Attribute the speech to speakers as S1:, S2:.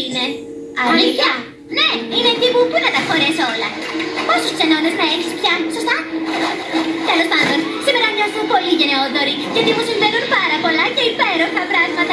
S1: είναι. Αλήθεια. Ναι, είναι τύπου πού να τα χωρέσω όλα. Πόσους ξενώνες να έχεις πια, σωστά; Τέλος πάντων, σήμερα νιώθω πολύ γενναιόδορη, γιατί μου συμβαίνουν πάρα πολλά και υπέροχα πράγματα.